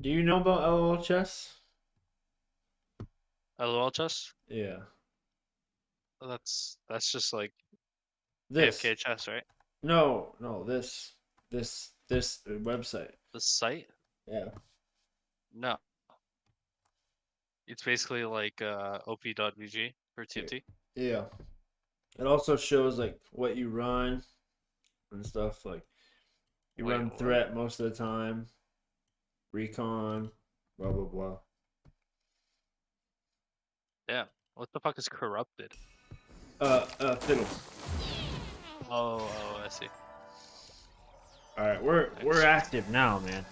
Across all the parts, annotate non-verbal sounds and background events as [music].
Do you know about LOL chess? LOL chess? Yeah. That's that's just like This. AFK chess, right? No, no, this, this, this website. The site? Yeah. No. It's basically like uh, op.gg for TFT. Yeah. It also shows like what you run and stuff. Like you Wait, run what? threat most of the time, recon, blah blah blah. Yeah. What the fuck is corrupted? Uh, uh, fiddle. Oh, oh, I see. All right, we're we're active now, man.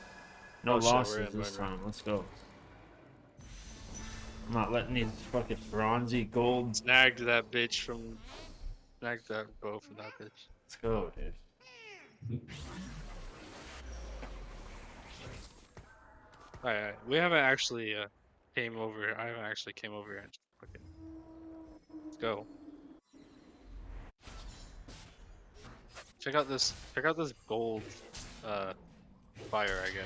No Oh, losses this time. Let's go. I'm not letting these fucking bronzy gold. Snagged that bitch from. Snagged that bow from that bitch. Let's go, dude. Alright, alright. we haven't actually uh, came over. I haven't actually came over here and just fucking. Let's go. Check out this. Check out this gold uh, fire I got.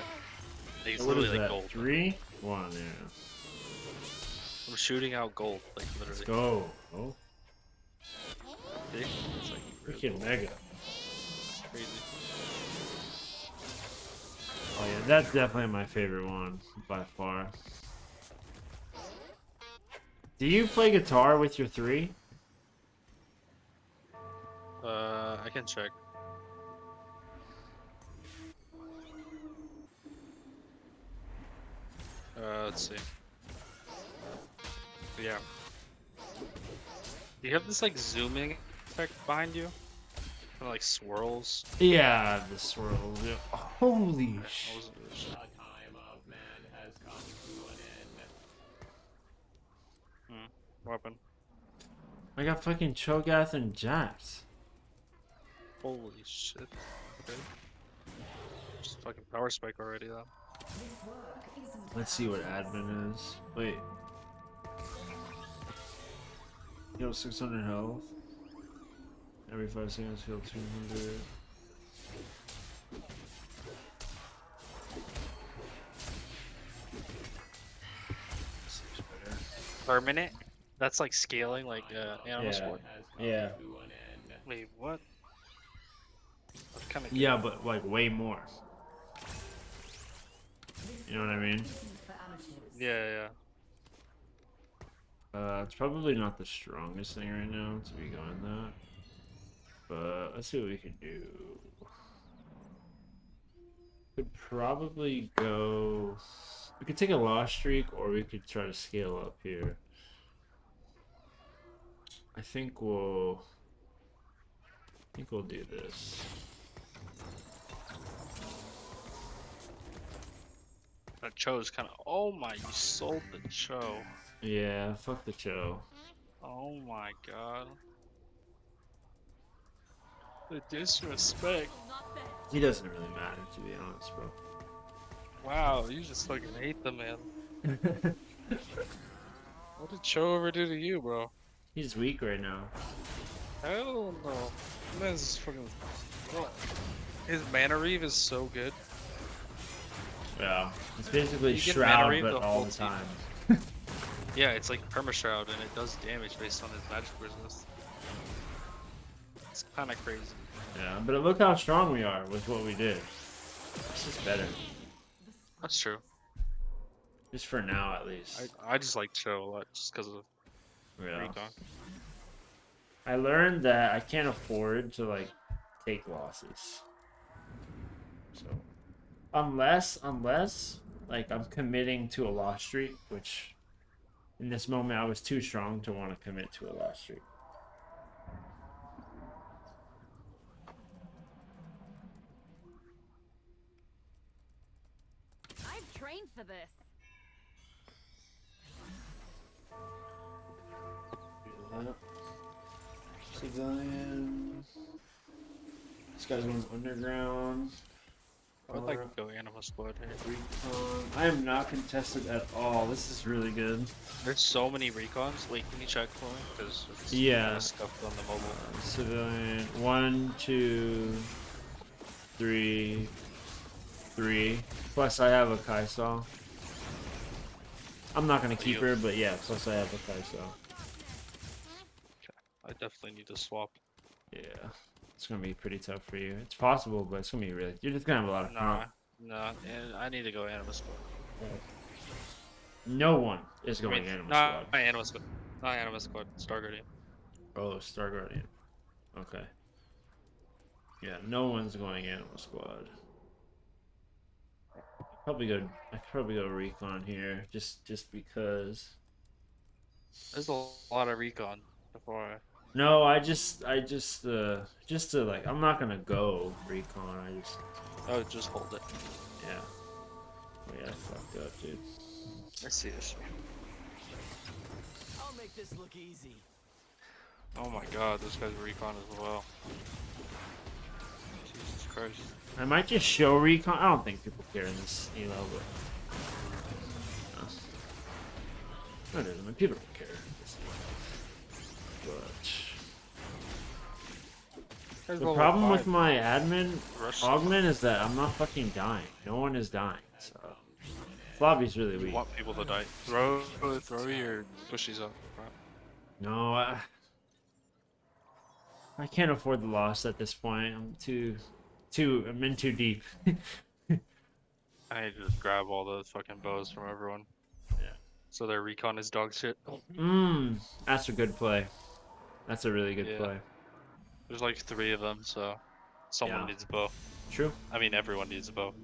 Like, It's What is literally like that? gold. Three, one. Yeah. I'm shooting out gold, like literally. Let's go. Oh, See? It's like freaking mega. crazy. Oh yeah, that's definitely my favorite one by far. Do you play guitar with your three? Uh, I can check. Uh, let's see. Yeah. Do you have this like zooming effect behind you? Kind of like swirls. Yeah, the swirls. Yeah. Holy shit. sh! wasn't really sure. Hmm, Weapon. I got fucking Cho'Gath and Jax. Holy shit. Okay. Just fucking power spike already though. Let's see what admin is. Wait. Heal 600 health. Every 5 seconds, heal 200. Seems better. Permanent? That's like scaling like uh, animal Yeah. sport. Yeah. Wait, what? What kind of Yeah, but like way more. You know what I mean? Yeah, yeah. Uh, it's probably not the strongest thing right now to be going that. But let's see what we can do. Could probably go. We could take a loss streak, or we could try to scale up here. I think we'll. I think we'll do this. That Cho's kind of. Oh my, you sold the Cho. Yeah, fuck the Cho. Oh my god. The disrespect. He doesn't really matter, to be honest, bro. Wow, you just fucking hate the man. [laughs] What did Cho ever do to you, bro? He's weak right now. Hell no. Man's just fucking. Bro, His mana reave is so good. Yeah. It's basically You Shroud, but all the time. [laughs] Yeah, it's like perma shroud, and it does damage based on his magic resist. It's kind of crazy. Yeah, but look how strong we are with what we did. It's just better. That's true. Just for now, at least. I, I just like Cho a lot just because of yeah. recon. I learned that I can't afford to like take losses. So unless unless like I'm committing to a loss streak, which in this moment I was too strong to want to commit to a loss streak. I've trained for this. Do that. Civilian. This guy's going underground. I would like to go Anima Squad here. Recon. I am not contested at all. This is really good. There's so many recons. Wait, can you check for me? Because it's Yeah. kinda scuffed on the mobile. Uh, civilian. One, two, three, three. Plus, I have a Kaisal. I'm not gonna keep her, but yeah. Plus, I have a Kaisal. I definitely need to swap. Yeah, it's gonna be pretty tough for you. It's possible, but it's gonna be really. You're just gonna have a lot of Nah, nah, and I need to go Anima Squad. No one is I going mean, Animal not Squad. my Anima Squad. Not Anima Squad. Star Guardian. Oh, Star Guardian. Okay. Yeah, no one's going Anima Squad. Probably go. I probably go Recon here, just just because. There's a lot of recon before I. No, I just I just uh just to like I'm not gonna go Recon. I just Oh, just hold it. yeah. Oh yeah, I fucked up, dude. I see this. I'll make this look easy. Oh my god, this guy's recon as well. Jesus Christ. I might just show Recon. I don't think people care in this elo, but. No. No, it doesn't. I people don't care. in this elo. But the problem with my admin Rush. augment is that I'm not fucking dying. No one is dying. So this lobby's really You weak. want people to die. Throw, throw your bushies up. No, I, I can't afford the loss at this point. I'm too, too. I'm in too deep. [laughs] I need to just grab all those fucking bows from everyone. Yeah. So their recon is dog shit. Mmm, that's a good play. That's a really good Yeah. play. There's like three of them, so someone Yeah. needs a bow. True. I mean, everyone needs a bow.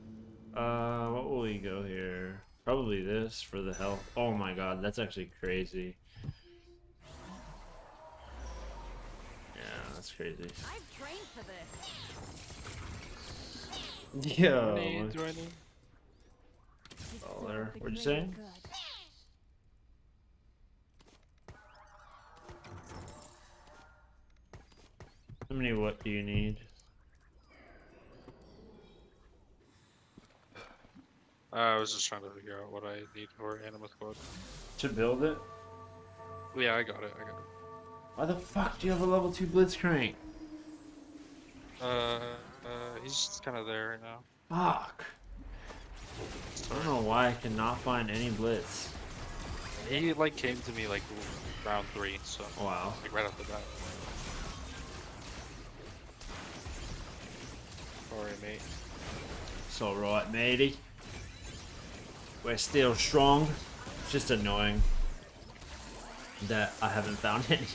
Uh, what will we go here? Probably this for the health. Oh my god, that's actually crazy. Yeah, that's crazy. I've trained for this. Yeah. Need- do I need- This Oh, there. What'd you really say? How many what do you need? I was just trying to figure out what I need for Anima Squad. To build it? Yeah, I got it. I got it. Why the fuck do you have a level 2 Blitzcrank? Uh, uh, he's just kind of there right now. Fuck. I don't know why I cannot find any Blitz. He like came to me like round three, so Wow. like right off the bat. Sorry, mate. It's alright, matey. We're still strong. It's just annoying that I haven't found [laughs] any.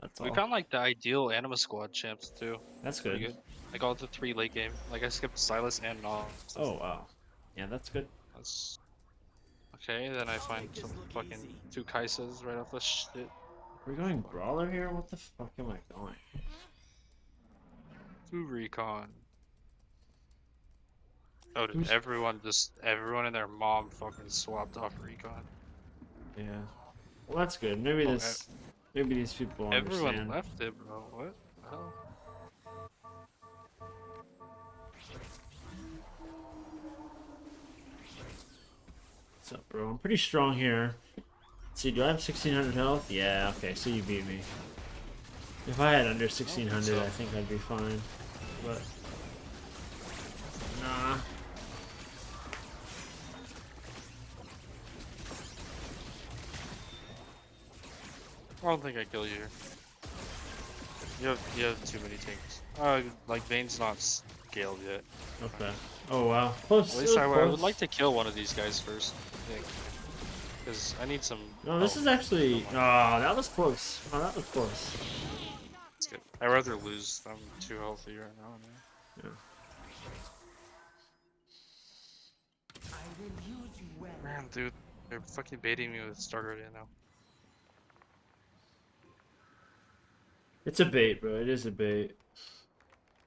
That's all. We found like the ideal Anima Squad champs too. That's good. good. I got the three late game. Like I skipped Sylas and Nog. Oh wow. Yeah, that's good. That's okay. Then I find some fucking easy. two Kai'Sas right off the shit. We're going brawler here. What the fuck am I going? Two recon. Oh, did Who's- everyone just everyone and their mom fucking swapped off recon? Yeah. Well, that's good. Maybe Oh, this. Maybe these people Everyone understand. left it, bro. What? the hell? What's up, bro? I'm pretty strong here. Let's see, do I have 1600 health? Yeah, okay, so you beat me. If I had under 1600. I think I'd be fine. But. Nah. I don't think I kill you. You have you have too many tanks. Uh, like Vayne's not scaled yet. Okay. Oh, wow. Close. At least I, I would like to kill one of these guys first. I think. Because I need some. No, this oh, is actually. Oh, that was close. Oh, that was close. I'd rather lose. I'm too healthy right now. Man. I will use you well. Man, dude, they're fucking baiting me with Star Guardian now. It's a bait, bro. It is a bait.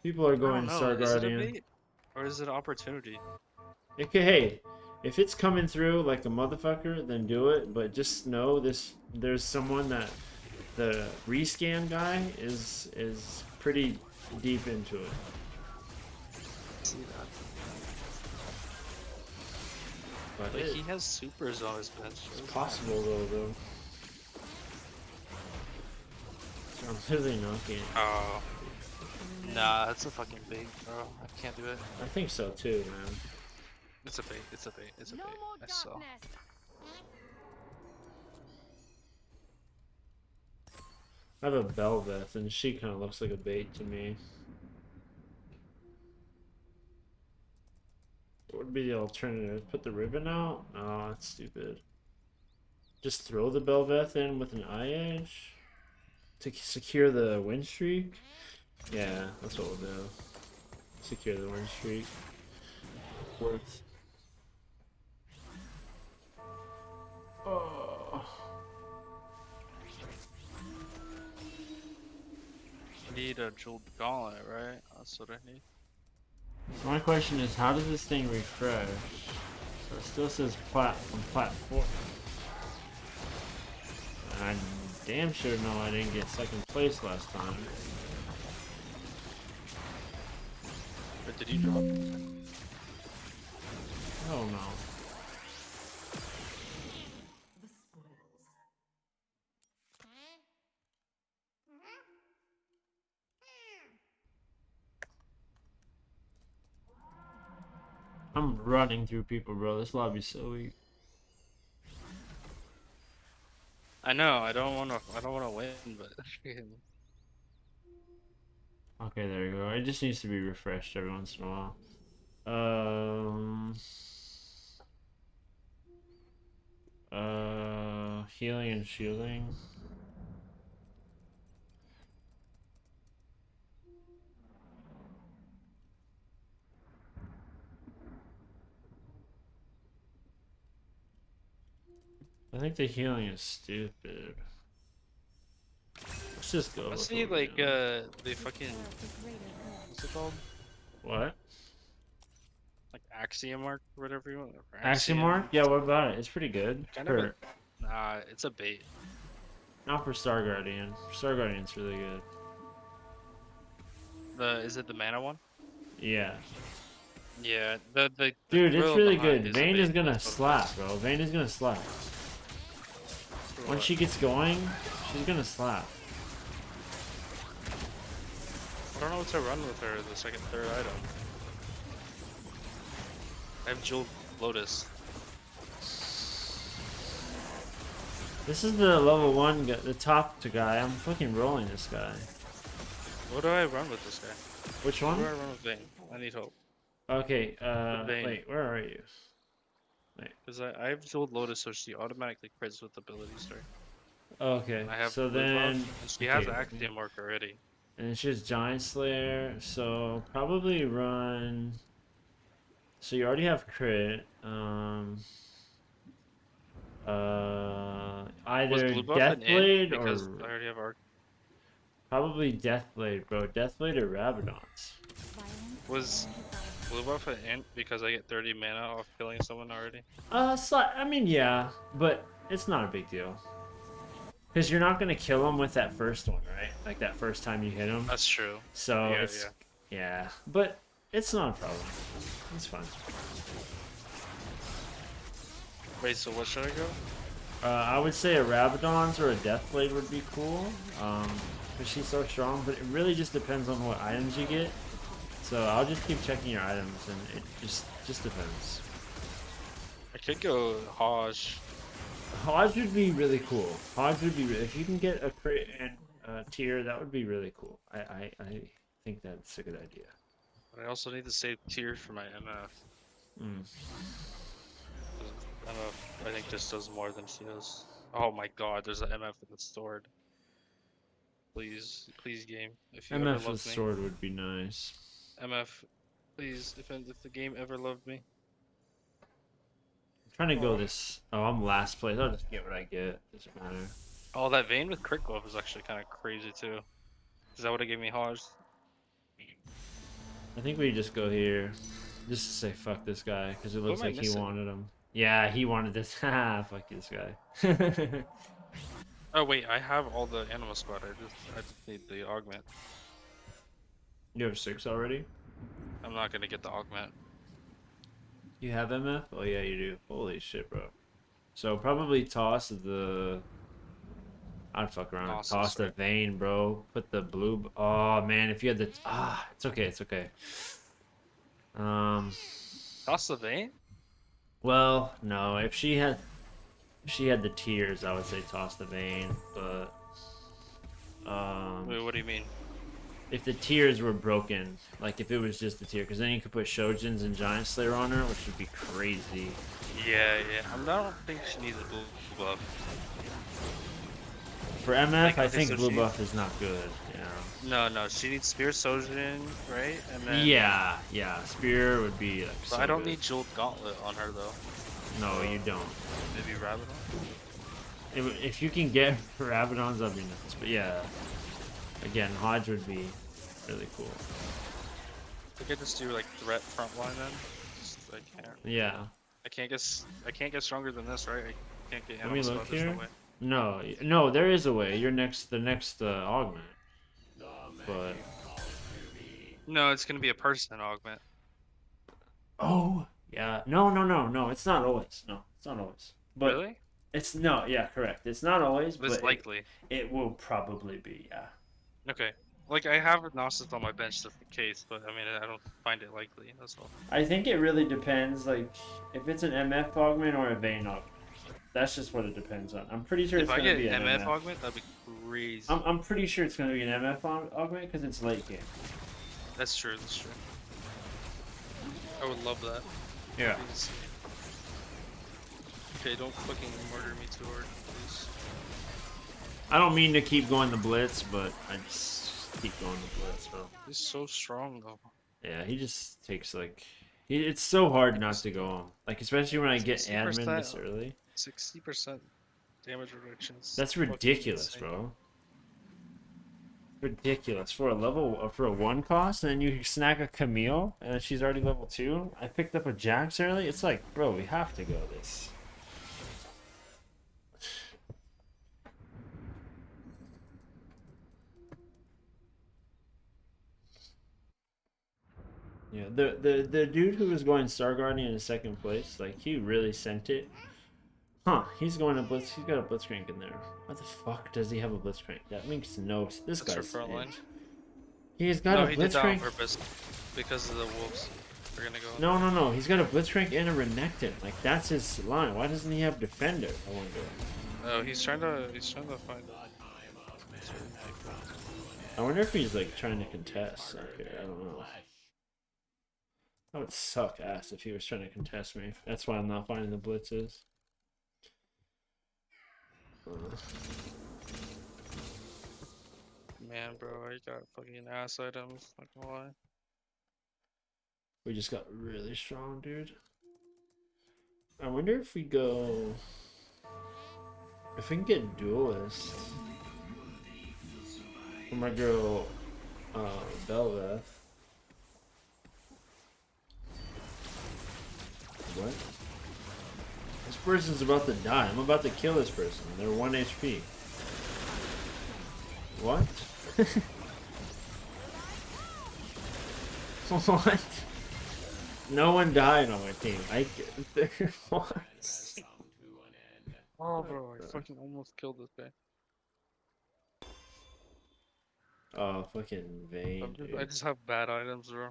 People are going know, Star is it bait? Or is it an opportunity? It could, hey, if it's coming through like a motherfucker, then do it. But just know this: there's someone that the rescan guy is is pretty deep into it. See that? But Like it- he has supers on his bench. it's possible though, though. Oh. I'm literally knocking. Oh, Nah, that's a fucking bait, bro. I can't do it. I think so too, man. It's a bait. It's a bait. It's a No bait. more I saw. I have a Belveth, and she kind of looks like a bait to me. What would be the alternative? Put the ribbon out? Oh, that's stupid. Just throw the Belveth in with an IE to secure the win streak. Yeah, that's what we'll do. Secure the win streak. Worth. Oh. Need a jeweled gauntlet, right? That's what I need. So my question is, how does this thing refresh? So it still says plat on platform. I damn sure know I didn't get second place last time. But did you drop? Oh no. I'm running through people, bro. This lobby's so weak. I know. I don't want to. I don't want to win, but [laughs] Okay, there you go. It just needs to be refreshed every once in a while. Um. Uh, healing and shielding. I think the healing is stupid. Let's just go. I with see like doing. uh the fucking For greater good. what's it called? what? Like axiom mark, or whatever you want. or Axiom mark? Yeah, what about it? It's pretty good. Kind of a- Nah, it's a bait. not for Star Guardian. Star Guardian's really good. The is it the mana one? Yeah. Yeah. The the. the Dude, it's really good. is Vayne is gonna that's what it slap, bro. Vayne is gonna slap. Once she gets going, she's gonna slap. I don't know what to run with her. The second, third item. I have jeweled lotus. This is the level one, gu- the top to guy. I'm fucking rolling this guy. What do I run with this guy? Which one? do I run with Vayne? I need hope. Okay, uh, wait, where are you? Because I, I have jeweled lotus, so she automatically crits with abilities, right? Okay, I have so then, and she has okay. axiom mark already. And it's just Giant Slayer, so probably run. So you already have crit. Um. Uh, either blue buff an int? Deathblade Because or I already have arc. probably Deathblade, bro. Deathblade or Rabadons. Was blue buff an int because I get 30 mana off killing someone already? Uh, sli- I mean, yeah, but it's not a big deal. Because you're not gonna kill him with that first one, right? Like that first time you hit him. That's true. So yeah, it's yeah. but it's not a problem. It's fine. Wait, so what should I go? Uh, I would say a Rabadon's or a Deathblade would be cool. Um, because she's so strong, but it really just depends on what items you get. So I'll just keep checking your items, and it just just depends. I could go HoJ. HoJ would be really cool. HoJ would be re- if you can get a crit and a tier, that would be really cool. I, I, I think that's a good idea. But I also need to save tier for my MF. Mm. MF, I think, just does more than she does. Oh my god, there's an MF in the sword. Please, please, game. If you ever MF loved with me, sword would be nice. MF, please, if, if the game ever loved me. I'm trying to go this. Oh, I'm last place. I'll just get what I get. Doesn't matter. Oh, that Vayne with Crit Glove is actually kind of crazy too. Is that what it gave me HoJ? I think we just go here, just to say fuck this guy, because it looks am I like he wanted him. Yeah, he wanted this. Ha, [laughs] ah, fuck this guy. Oh wait, I have all the Anima Squad. I just, I just need the augment. you have six already. I'm not gonna get the augment. You have MF? Oh yeah, you do. Holy shit, bro. So probably toss the I'd fuck around Awesome, toss the Vayne, bro. Put the blue. Oh man, if you had the ah, it's okay, it's okay. Um, Toss the Vayne? well, no, if she had, if she had the tears, I would say toss the Vayne, but um, Wait, what do you mean? If the tears were broken, like if it was just the tear, because then you could put Shojins and Giant Slayer on her, which would be crazy. Yeah, yeah. I, don't think she needs a blue buff. For MF, Like, I okay, think so blue buff is not good. Yeah. No, no. She needs Spear Shojin, right? And then. Yeah, yeah. Spear would be like. But so I don't good. need Jeweled Gauntlet on her though. No, you don't. Maybe Rabadon? If, if you can get [laughs] Rabadons, that'd be nice. But yeah, again, HoJ would be really cool. I could just do like threat frontline then. Just, I can't. Yeah. I can't get. s- I can't get stronger than this, right? I can't get Let me look. There's no way. No, no, there is a way. You're next, the next uh, augment. But No, it's gonna be a person augment. oh, yeah. No, no, no, no. It's not always. No, it's not always. But really? it's no. Yeah, correct. It's not always, But but it's it- likely. it, will probably be. Yeah. Okay. Like I have Gnosis on my bench just in case, but I mean I don't find it likely. That's all. I think it really depends. Like, if it's an MF augment or a Vayne augment. That's just what it depends on. I'm pretty sure If it's gonna be an MF MF. augment, that'd be crazy. I'm, I'm pretty sure it's gonna be an MF augment because it's late game. That's true. That's true. I would love that. Yeah. Please. Okay, don't fucking murder me too hard, please. I don't mean to keep going the blitz, but I just keep going the blitz, bro. He's so strong though. Yeah, he just takes like, he, it's so hard not to go on. Like especially when I get 60% admin this early. Sixty percent damage reductions. That's ridiculous, bro. Ridiculous for a level for a one cost, and then you snag a Camille, and then she's already level two. I picked up a Jax early. It's like, bro, we have to go this. Yeah, the the the dude who was going Star Guardian in second place, like he really sent it. Huh? He's going to blitz. He's got a blitzcrank in there. What the fuck does he have a blitzcrank? That makes no. This That's guy's. front line. it. He's got no, a he did that on blitzcrank. purpose because of the wolves. We're gonna go. No, no, no. He's got a blitzcrank and a renekton. Like that's his line. Why doesn't he have defender? I wonder. Oh, he's trying to. He's trying to find. I wonder if he's like trying to contest. Okay, I don't know. That would suck ass if he was trying to contest me. That's why I'm not finding the blitzes. Man, bro, I got fucking ass items. Not gonna lie. We just got really strong, dude. I wonder if we go. If we can get duelist. For my girl, uh, Belveth. What? This person's about to die. I'm about to kill this person. They're 1 HP. What? [laughs] what? No one died on my team. I [laughs] what? Oh, bro, I fucking almost killed this guy. Oh, fucking Vayne, I'm just- dude. I just have bad items, bro.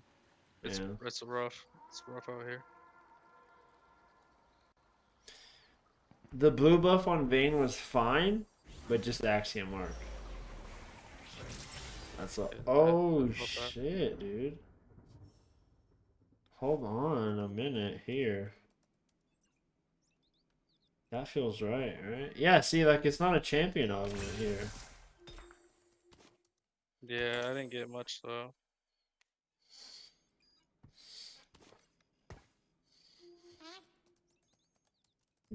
It's Yeah. it's rough. It's rough out here. The blue buff on Vayne was fine, but just Axiom Mark. That's all. Oh shit, dude. Hold on a minute here. That feels right, right? Yeah, see, like it's not a champion augment here. Yeah, I didn't get much though.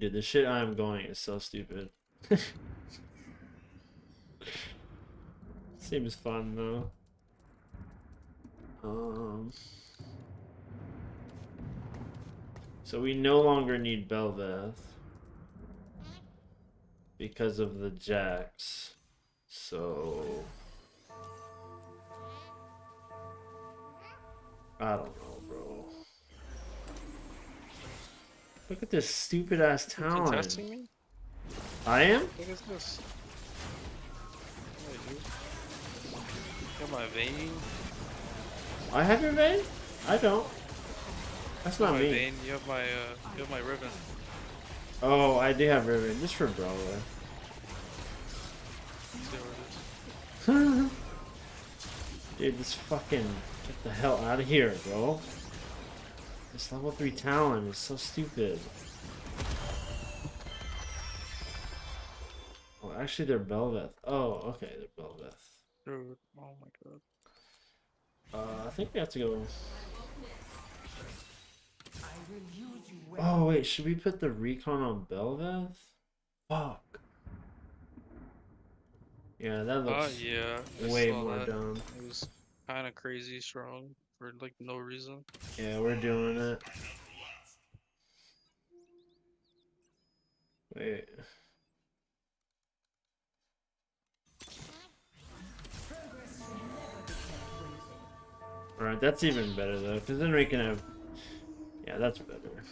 Dude, the shit I'm going is so stupid. [laughs] Seems fun though. Um. So we no longer need Belveth because of the Jax. So I don't know, Look at this stupid ass town. You testing me? I am? What is this? Got my Vayne. I have your Vayne? I don't. That's not my me. Vayne. You have my uh, you have my ribbon. Oh, I do have ribbon, just for Brawler. [laughs] Dude, this fucking get the hell out of here, bro. This level three talent is so stupid. Oh, actually, they're Belveth. Oh, okay, they're Belveth. Dude, oh my god. Uh, I think we have to go. I will use you well. Oh wait, should we put the recon on Belveth? Fuck. Yeah, that Oh looks yeah. Way more that. dumb. It was kind of crazy strong for like no reason. Yeah, we're doing it. Wait. Alright, that's even better though, because then we can have. Yeah, that's better.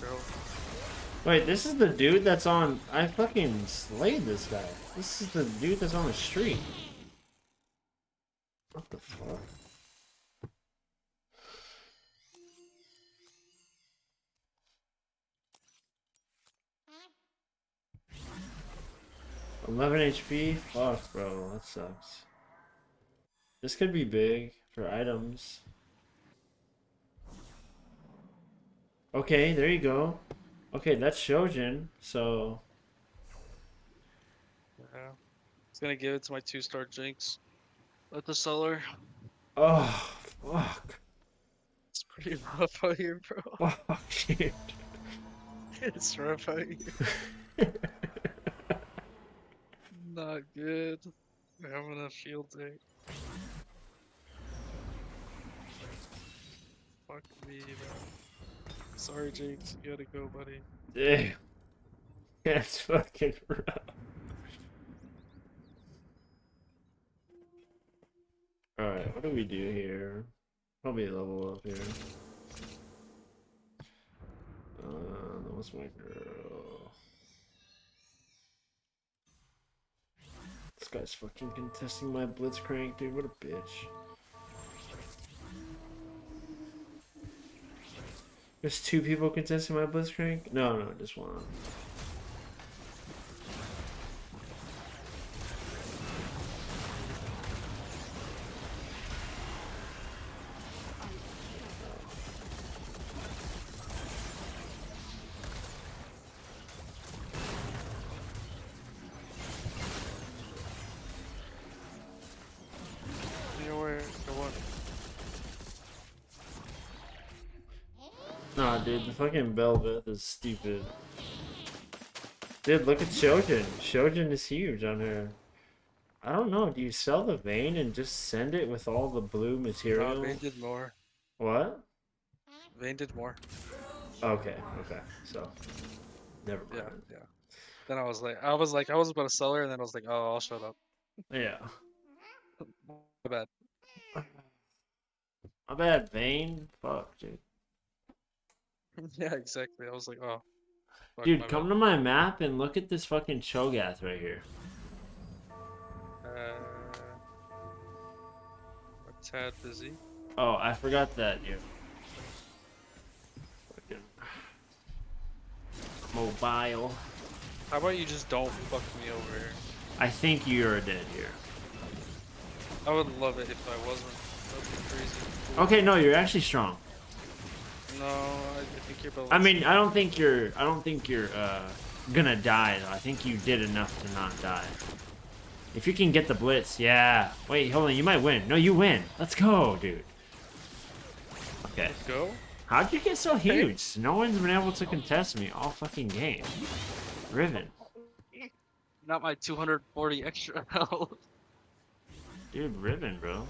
170 extra health. Wait, this is the dude that's on. I fucking slayed this guy. This is the dude that's on the street. What the fuck? Eleven HP? Fuck, bro, that sucks. This could be big for items. Okay, there you go. Okay, that's Shojin, so Yeah. It's gonna give it to my two star Jinx. Let the seller. oh fuck. It's pretty rough out here, bro. [laughs] Fuck dude. It's rough out here. [laughs] Not good. We're having a field day. Fuck me. Sorry, Jinx. You gotta go, buddy. Damn. [laughs] That's fucking rough. Alright, what do we do here? Probably level up here. Uh, what's my girl? This guy's fucking contesting my blitzcrank, dude. What a bitch. There's two people contesting my blitzcrank? No, no, just one. Nah, dude, the fucking Belveth is stupid. Dude, look at Shojin. Shojin is huge on her. I don't know. Do you sell the Vayne and just send it with all the blue material? No? Vayne did more. What? Vayne did more. Okay, okay. So, never mind. yeah. yeah. Then I was like, I was like, I was about to sell her, and then I was like, oh, I'll shut up. Yeah. [laughs] My bad. My bad, Vayne. Fuck, dude. [laughs] yeah, exactly. I was like, oh. fuck, Dude, come to my map and look at this fucking Cho'Gath right here. Uh, a tad busy. Oh, I forgot that, you. Fucking mobile. How about you just don't fuck me over here? I think you're dead here. I would love it if I wasn't. That'd be crazy. Okay, no, you're actually strong. No, I, I think you're. I mean, I don't think you're. I don't think you're uh, gonna die though. I think you did enough to not die. If you can get the blitz, yeah. Wait, hold on. You might win. No, you win. Let's go, dude. Okay. Let's go. How'd you get so huge? No one's been able to contest me all fucking game. Riven, Not my 240 extra [laughs] health. dude, Riven, bro.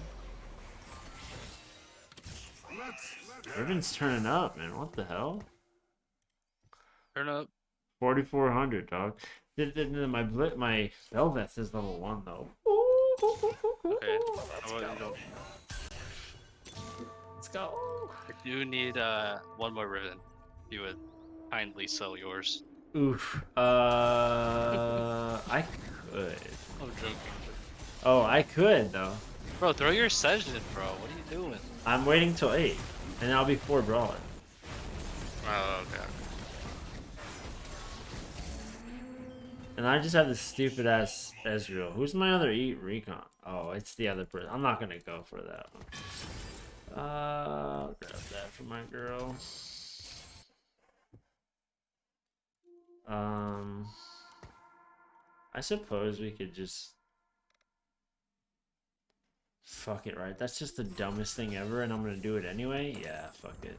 Riven's turning up, man. What the hell? Turn up. 4400, dog. My bl- my Belveth is level one though. Okay. How about you don't- Let's go. I do need uh one more ribbon. You would kindly sell yours. Oof. Uh, [laughs] I could. I'm joking. Oh, I could though. Bro, throw your session, bro. What are you doing? I'm waiting till eight, and I'll be four brawler. Oh, okay. And I just have this stupid ass Ezreal. Who's my other eat recon? Oh, it's the other person. I'm not gonna go for that one. Uh, I'll grab that for my girl. Um, I suppose we could just fuck it, right? That's just the dumbest thing ever, and I'm gonna do it anyway. Yeah, fuck it.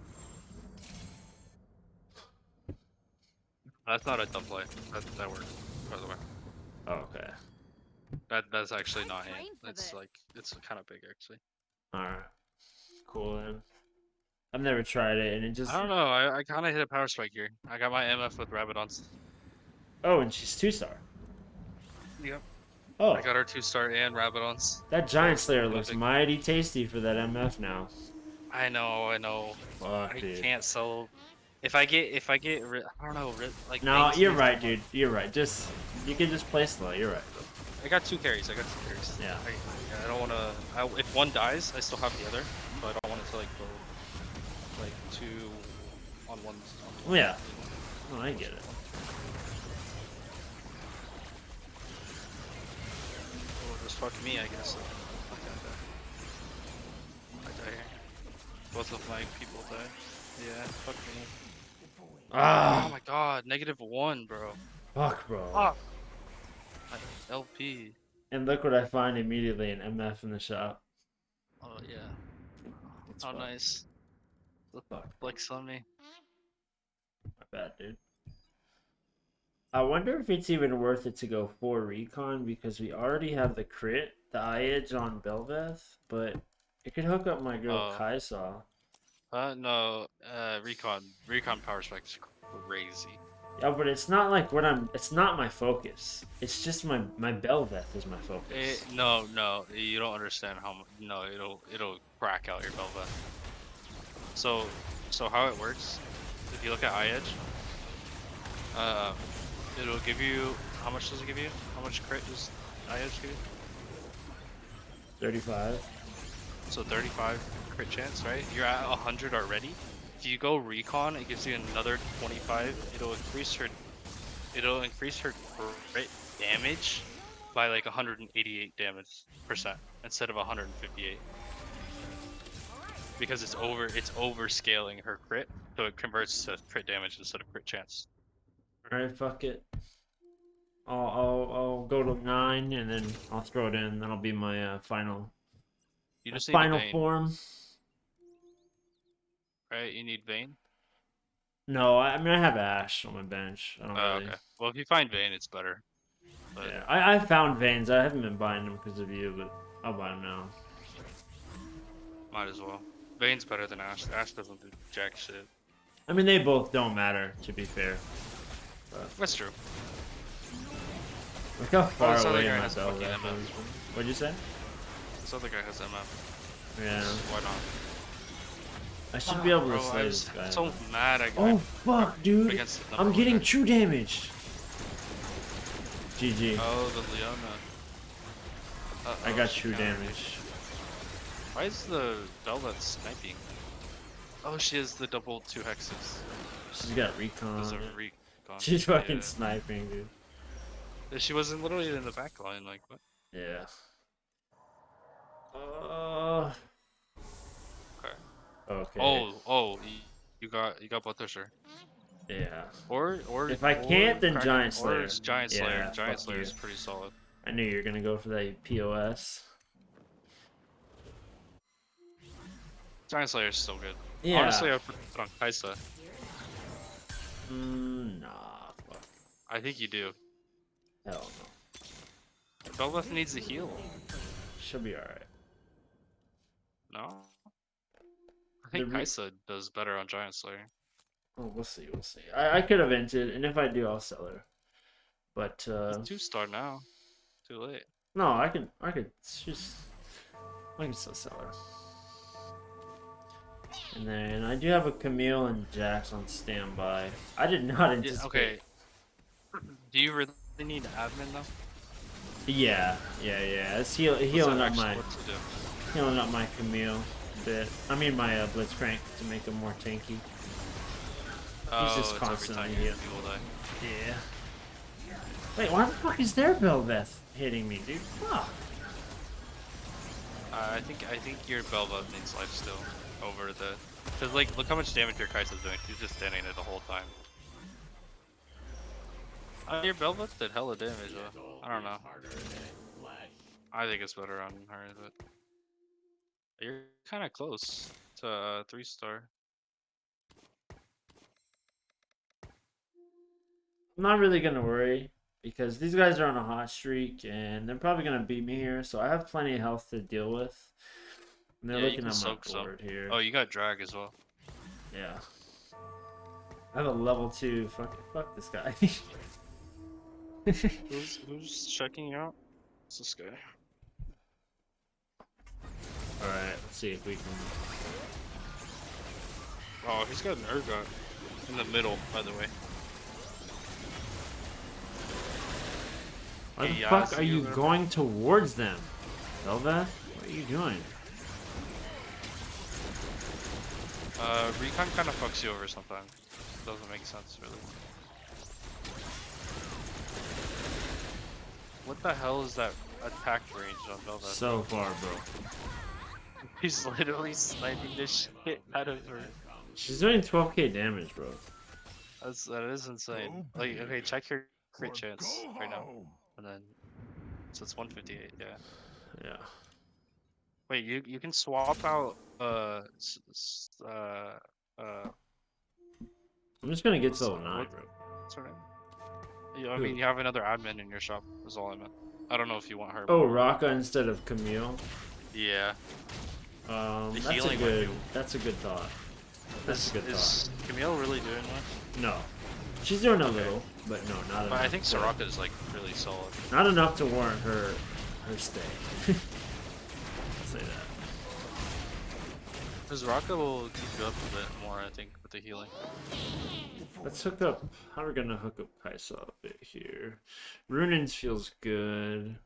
That's not a dumb play. That, that worked, by the way. Oh, okay. That that's actually not trained hate. for It's this. like it's kind of big actually. All right. Cool then. I've never tried it, and it just I don't know. I, I kind of hit a power strike here. I got my MF with Rabadons. Oh, and she's two star. Yep. Oh, I got our two star and Rabadons. that giant slayer looks mighty tasty for that MF now. I know. I know. Fuck, I dude. can't sell. If I get if I get I don't know like. No, you're right, dude. You're right. Just you can just play slow. You're right. I got two carries. I got two carries. Yeah. I, I don't want to. If one dies, I still have the other, but I don't want it to like go like two on one. On Oh, yeah. Oh, I get it. Or just fuck me, I guess. I die. I die here. Both of my people die. Yeah, fuck me. Oh Ah, my god, negative one, bro. fuck, bro. Fuck. My LP. And look what I find immediately an MF in the shop. Oh yeah. It's How fuck. nice. The Fuck. flex on me. My bad, dude. I wonder if it's even worth it to go for recon because we already have the crit, the IE on Belveth, but it could hook up my girl Oh. Kai'Sa. Uh no, uh recon recon power is crazy. Yeah, but it's not like what I'm. It's not my focus. It's just my my Belveth is my focus. It, no, no, you don't understand how. No, it'll it'll crack out your Belveth. So, so how it works? If you look at IE, uh, it'll give you how much does it give you? How much crit does edge give you? Thirty-five. So 35 crit chance, right? You're at 100 already. If you go recon, it gives you another 25. It'll increase her, it'll increase her crit damage by like 188 damage percent instead of 158. Because it's over, it's over scaling her crit, so it converts to crit damage instead of crit chance. All right, fuck it. I'll I'll I'll go to nine and then I'll throw it in. That'll be my uh, final You just final form. right? You need Vayne. No, I, I mean I have Ashe on my bench. I don't Oh, really. okay. Well, if you find Vayne, it's better. But Yeah, I I found Vaynes. I haven't been buying them because of you, but I'll buy them now. might as well. Vayne's better than Ashe. Ashe doesn't do jack shit. I mean they both don't matter to be fair. That's true. Look how far oh, other away guy my has bell fucking rifle MF. is. What'd you say? This other guy has MF. Yeah, Why not? I should be able to Bro, slay this guy. so mad I got Oh fuck, dude! I'm getting guy. true damage. GG. Oh, the Leona. I Uh-oh, got true damage. Why is the Belveth sniping? Oh, she has the double two hexes. She's got recon. There's a it. She's fucking Yeah. sniping, dude. She wasn't literally in the back line, like what? Yeah. Uh. Okay. Okay. Oh, oh, you, got you got Blood. Yeah. Or or If I or can't, then Giant Slayer. it's Giant Slayer. Yeah. Giant Slayer is pretty solid. I knew you were gonna go for that POS. Giant Slayer is still good. Yeah. Honestly, I put it on Kai'Sa. Mm, nah. Fuck. I think you do. Hell no. Belveth needs a heal. She'll be alright. No. I think re- Kai'Sa does better on Giant Slayer. Oh, we'll see. We'll see. I, I could have entered, and if I do, I'll sell her. But uh, It's two star now. Too late. no, I can. I could. just I can still sell her. And then I do have a Camille and Jax on standby. I did not anticipate. okay. Do you really need admin though? Yeah, yeah, yeah. It's heal, healing up my what to do? healing up my Camille a bit. I mean my uh, Blitzcrank to make him more tanky. Oh, just it's every constantly time heal. die. Yeah. Wait, why the fuck is their Belveth hitting me, dude? Fuck. Uh, I think I think your Belveth needs life still over the. Cause like, look how much damage your Kai'Sa's doing. She's just standing there the whole time. Uh, your Belveth did hella damage though. I don't know. I think it's better on her, but you're kind of close to uh, three star. I'm not really gonna worry because these guys are on a hot streak and they're probably gonna beat me here, so I have plenty of health to deal with. And they're Yeah, looking at my soak some. here. Oh, you got drag as well. Yeah. I have a level two. Fuck, fuck this guy. [laughs] Who's who's checking you out? It's this guy. All right, let's see if we can. Oh, he's got an Urgot in the middle, by the way. Why the Hey, fuck are you you over there? going towards them, Belveth? What are you doing? Uh, recon kind of fucks you over sometimes. Doesn't make sense, really. What the hell is that attack range on Belveth? So far, bro. He's literally sniping this shit out of her. She's doing 12k damage, bro. That's that is insane. Like, okay, check your crit chance right now, and then so it's 158. Yeah. Yeah. Wait, you you can swap out uh uh uh I'm just gonna get to So, level 9, bro. what's her name? Yeah, I Who? mean you have another admin in your shop. Is all I meant. I don't know if you want her. Oh, Raka instead of Camille. Yeah. Um, The that's a good. That's a good thought. That's Is, a good thought. is Camille really doing much? No, she's doing a Okay. little, but no, not enough. But I think Soraka is like really solid. Not enough to warrant her her stay. [laughs] Say that. Because Raka will keep you up a bit more, I think, with the healing. Let's hook up. How are we gonna hook up Kai'Sa a bit here? Runaan's feels good,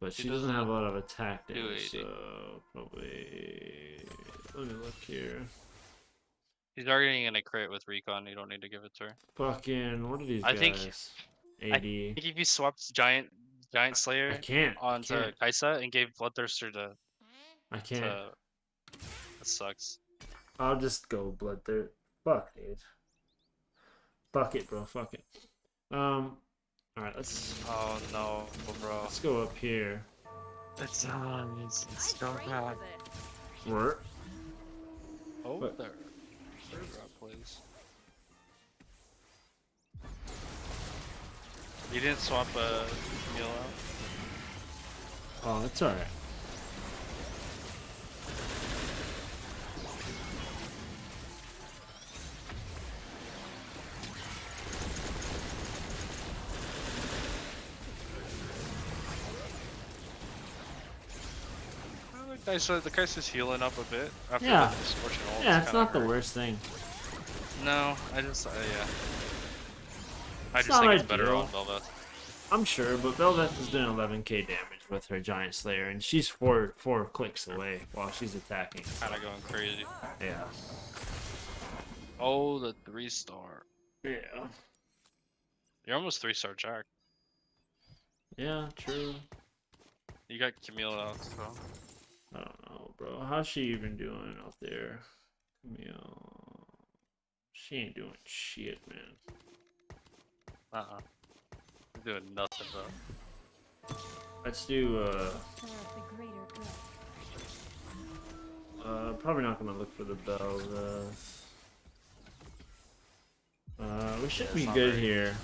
but She she doesn't doesn't have a lot of attack damage, so probably. Let me look here. He's already gonna crit with recon. You don't need to give it to her. Fucking what are these I guys? think- I think if you swapped giant giant I Slayer can't. I onto can't. Kai'Sa and gave Bloodthirster to, I can't. to that sucks. I'll just go bloodthirst. Fuck, dude. Fuck it, bro. Fuck it. Um. All right, let's Oh no, bro. let's go up here. It's um, it's, it's I so trained bad. for this. Where? Oh, What? You didn't swap uh, meal out? Oh, it's all right. Well, the guy's the guy's just healing up a bit after Yeah. the ult. Yeah, It's not the worst thing. No, I just uh, yeah. I It's just think not it's better ideal. on Belveth. I'm sure, but Belveth is doing 11k damage with her Giant Slayer, and she's four four clicks away while she's attacking. Kind of going crazy. Yeah. Oh, the three star. Yeah. You're almost three star Jack. Yeah, true. You got Camille out, so. I don't know, bro. How's she even doing out there? Camille. She ain't doing shit, man. Uh uh. You're doing nothing, bro. Let's do, uh, For the greater good. uh, probably not gonna look for the Belveth. Uh, we should be good here.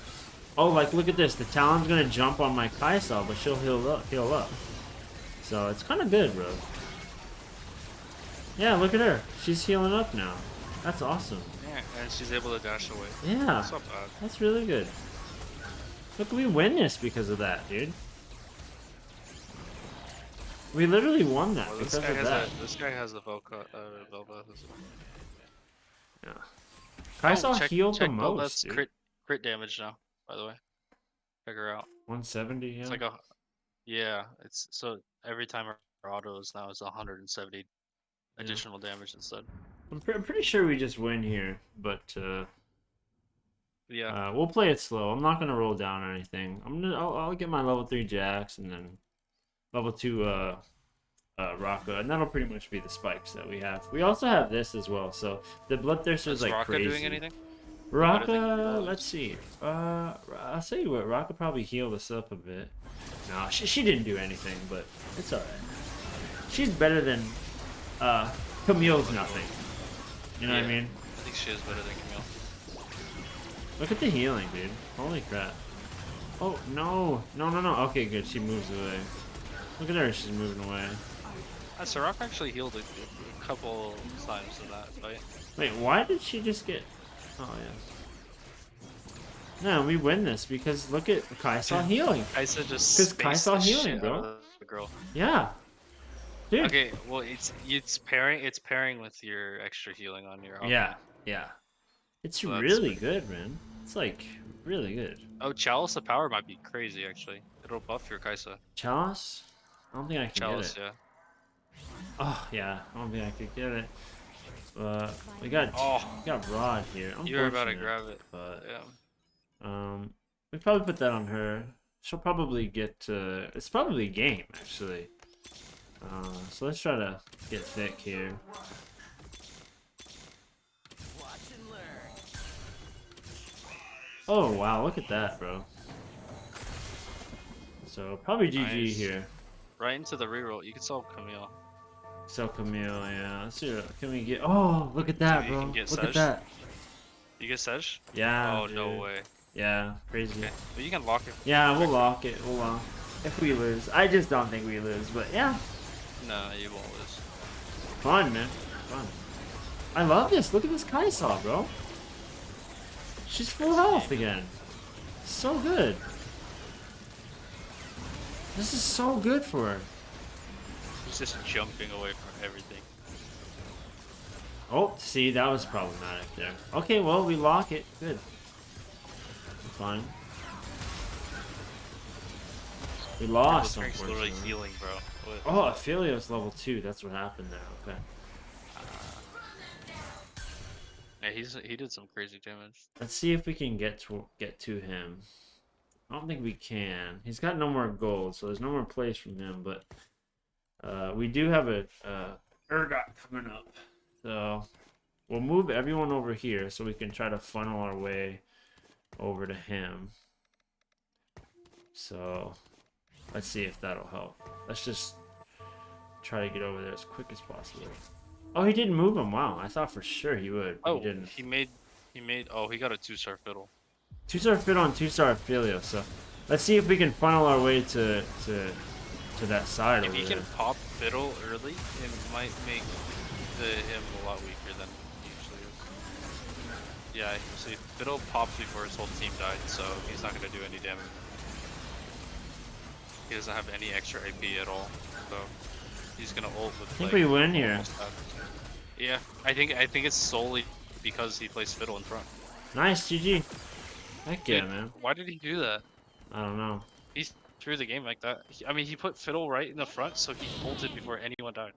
Oh, like, look at this. The Talon's gonna jump on my Kai'Sa, but she'll heal up. Heal up. So it's kind of good, bro. Yeah, look at her. She's healing up now. That's awesome. Yeah, and she's able to dash away. Yeah, That's not bad. that's really good. Look, we win this because of that, dude. We literally won that Well, because this guy of has that. a this guy has a Velka, uh, Belveth. Yeah. Kai'Sa Oh, check, healed check the Belveth's most, dude. crit crit damage now. By the way, her out. 170, yeah. It's like a yeah. It's so every time her auto is now is 170 Yeah. additional damage instead. I'm, pre- I'm pretty sure we just win here, but uh, Yeah. uh, we'll play it slow. I'm not gonna roll down or anything. I'm gonna I'll, I'll get my level three Jax and then level two uh, uh, Raka, and that'll pretty much be the spikes that we have. We also have this as well. So the bloodthirster is is like Raka crazy. doing anything? Raka, let's see. Uh, I'll tell you what. Raka probably healed us up a bit. No, she she didn't do anything, but it's alright. She's better than uh Camille's nothing. You know what I mean? I think she is better than Camille. Look at the healing, dude. Holy crap. Oh no, no, no, no. Okay, good. She moves away. Look at her. She's moving away. Uh, Soraka actually healed a, a couple times in that fight. Wait, why did she just get? Oh yeah. No, we win this because look at Kai'Sa [laughs] healing. Kai'Sa just 'Cause spaced Kai'Sa healing, bro. the girl. Yeah. Dude. Okay, well it's it's pairing it's pairing with your extra healing on your. Yeah, yeah. It's So really good, man. It's like really good. Oh, Chalice of Power might be crazy actually. It'll buff your Kai'Sa. Chalice? I don't think I can Chalice, get it. yeah. Oh yeah, I don't think I could get it. But we got Oh. we got Rod here. You were about to grab it. But Yeah. um, we probably put that on her. She'll probably get. Uh, it's probably game actually. Uh, so let's try to get thick here. Oh wow, look at that, bro. So probably GG Nice. here. Right into the reroll. You can solve Camille. So Camille, yeah. Let's see. what- Can we get? Oh, look at that, bro. Look Sej? at that. You get Sedge? Yeah. oh no way. Yeah, crazy. Okay. But you can lock it. Yeah, we'll lock it. We'll lock. If we lose, I just don't think we lose. But yeah, No, you won't lose. fun, man. Fun. I love this. Look at this Kai'Sa, bro. She's full health again. So good. This is so good for her. He's just jumping away from everything. Oh, see, that was problematic there. Okay, well, we lock it. Good. Fine. We lost, literally unfortunately. healing, bro. What? Oh, Aphelios level 2. That's what happened there. Okay. Yeah, he's he did some crazy damage. Let's see if we can get to get to him. I don't think we can. He's got no more gold, so there's no more place from him. But uh, we do have a Urgot coming up, so we'll move everyone over here so we can try to funnel our way over to him. So let's see if that'll help. Let's just try to get over there as quick as possible. Oh, he didn't move him. Wow, I thought for sure he would. Oh, he didn't. he made he made oh he got a two star fiddle. Two star fit on two star Aphelios, so let's see if we can funnel our way to to to that side If he there. can pop fiddle early, it might make the him a lot weaker than he usually is. Yeah, see fiddle popped before his whole team died, so he's not gonna do any damage. He doesn't have any extra AP at all, so he's gonna ult with. I think like, we win here. Yeah, I think I think it's solely because he plays fiddle in front. Nice, GG. Heck yeah, Dude, man. Why did he do that? I don't know. He threw the game like that. I mean, he put fiddle right in the front, so he bolted before anyone died.